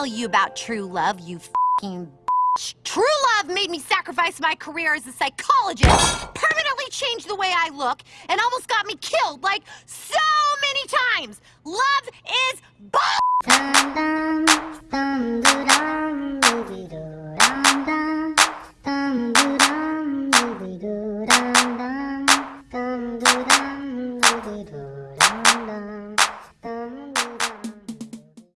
tell you about true love, you f***ing bitch. True love made me sacrifice my career as a psychologist, permanently change the way I look, and almost got me killed, like, so many times. Love is bull- dum, dum, dum, dum, dum, dum, dum, dum, dum, dum, dum, dum, dum.